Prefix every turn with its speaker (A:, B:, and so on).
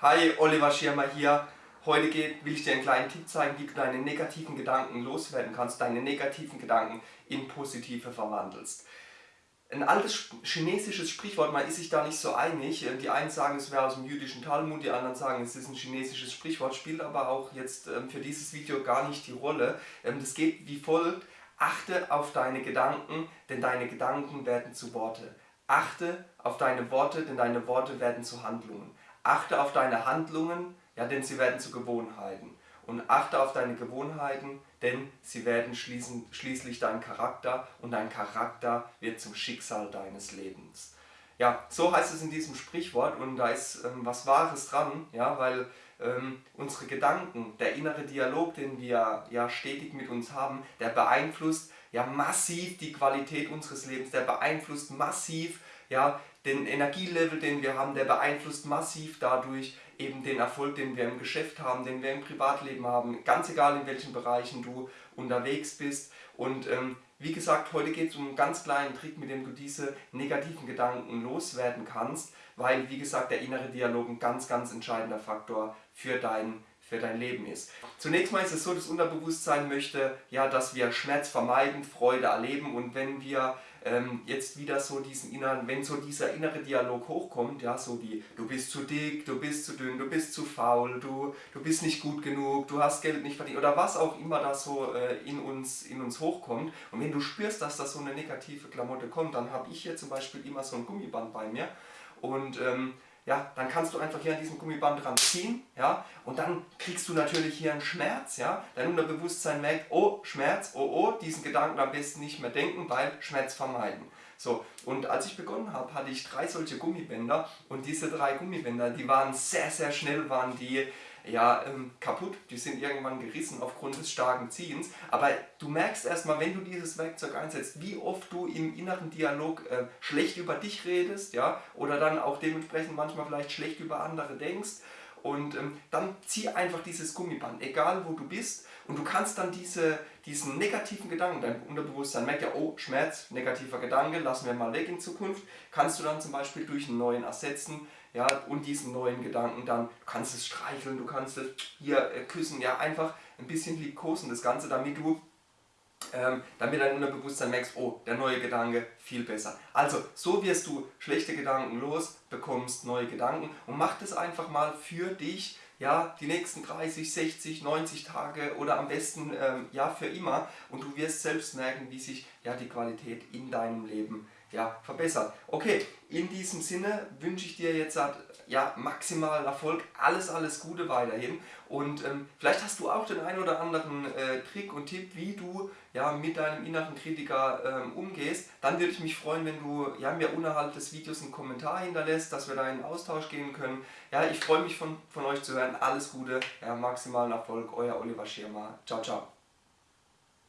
A: Hi, Oliver Schirmer hier. Heute will ich dir einen kleinen Tipp zeigen, wie du deine negativen Gedanken loswerden kannst, deine negativen Gedanken in positive verwandelst. Ein altes chinesisches Sprichwort, man ist sich da nicht so einig. Die einen sagen, es wäre aus dem jüdischen Talmud, die anderen sagen, es ist ein chinesisches Sprichwort, spielt aber auch jetzt ähm, für dieses Video gar nicht die Rolle. Ähm, das geht wie folgt, achte auf deine Gedanken, denn deine Gedanken werden zu Worte. Achte auf deine Worte, denn deine Worte werden zu Handlungen. Achte auf deine Handlungen, ja, denn sie werden zu Gewohnheiten. Und achte auf deine Gewohnheiten, denn sie werden schließlich dein Charakter und dein Charakter wird zum Schicksal deines Lebens. Ja, so heißt es in diesem Sprichwort und da ist ähm, was Wahres dran, ja, weil ähm, unsere Gedanken, der innere Dialog, den wir ja stetig mit uns haben, der beeinflusst ja massiv die Qualität unseres Lebens, der beeinflusst massiv ja, den Energielevel, den wir haben, der beeinflusst massiv dadurch eben den Erfolg, den wir im Geschäft haben, den wir im Privatleben haben, ganz egal in welchen Bereichen du unterwegs bist. Und ähm, wie gesagt, heute geht es um einen ganz kleinen Trick, mit dem du diese negativen Gedanken loswerden kannst, weil, wie gesagt, der innere Dialog ein ganz, ganz entscheidender Faktor für dein für dein Leben ist. Zunächst mal ist es so, das Unterbewusstsein möchte, ja, dass wir Schmerz vermeiden, Freude erleben und wenn wir ähm, jetzt wieder so diesen inneren, wenn so dieser innere Dialog hochkommt, ja, so wie du bist zu dick, du bist zu dünn, du bist zu faul, du, du bist nicht gut genug, du hast Geld nicht verdient oder was auch immer da so äh, in, uns, in uns hochkommt und wenn du spürst, dass da so eine negative Klamotte kommt, dann habe ich hier zum Beispiel immer so ein Gummiband bei mir und ähm, ja, dann kannst du einfach hier an diesem Gummiband dran ziehen, ja, und dann kriegst du natürlich hier einen Schmerz, ja, dein Unterbewusstsein merkt, oh, Schmerz, oh, oh, diesen Gedanken am besten nicht mehr denken, weil Schmerz vermeiden. So, und als ich begonnen habe, hatte ich drei solche Gummibänder und diese drei Gummibänder, die waren sehr, sehr schnell, waren die ja, ähm, kaputt, die sind irgendwann gerissen aufgrund des starken Ziehens, aber du merkst erstmal, wenn du dieses Werkzeug einsetzt, wie oft du im inneren Dialog äh, schlecht über dich redest, ja, oder dann auch dementsprechend manchmal vielleicht schlecht über andere denkst und ähm, dann zieh einfach dieses Gummiband, egal wo du bist. Und du kannst dann diese, diesen negativen Gedanken, dein Unterbewusstsein merkt ja, oh, Schmerz, negativer Gedanke, lassen wir mal weg in Zukunft, kannst du dann zum Beispiel durch einen neuen ersetzen, ja, und diesen neuen Gedanken dann, du kannst es streicheln, du kannst es hier äh, küssen, ja, einfach ein bisschen liebkosen das Ganze, damit du ähm, damit dein Unterbewusstsein merkst, oh, der neue Gedanke viel besser. Also, so wirst du schlechte Gedanken los, bekommst neue Gedanken und mach das einfach mal für dich, ja, die nächsten 30, 60, 90 Tage oder am besten ähm, ja für immer und du wirst selbst merken, wie sich ja die Qualität in deinem Leben ja, verbessert. Okay, in diesem Sinne wünsche ich dir jetzt ja, maximalen Erfolg, alles, alles Gute weiterhin und ähm, vielleicht hast du auch den ein oder anderen äh, Trick und Tipp, wie du ja, mit deinem inneren Kritiker ähm, umgehst. Dann würde ich mich freuen, wenn du ja, mir unterhalb des Videos einen Kommentar hinterlässt, dass wir da in Austausch gehen können. Ja, ich freue mich von, von euch zu hören. Alles Gute, ja, maximalen Erfolg, euer Oliver Schirmer. Ciao, ciao.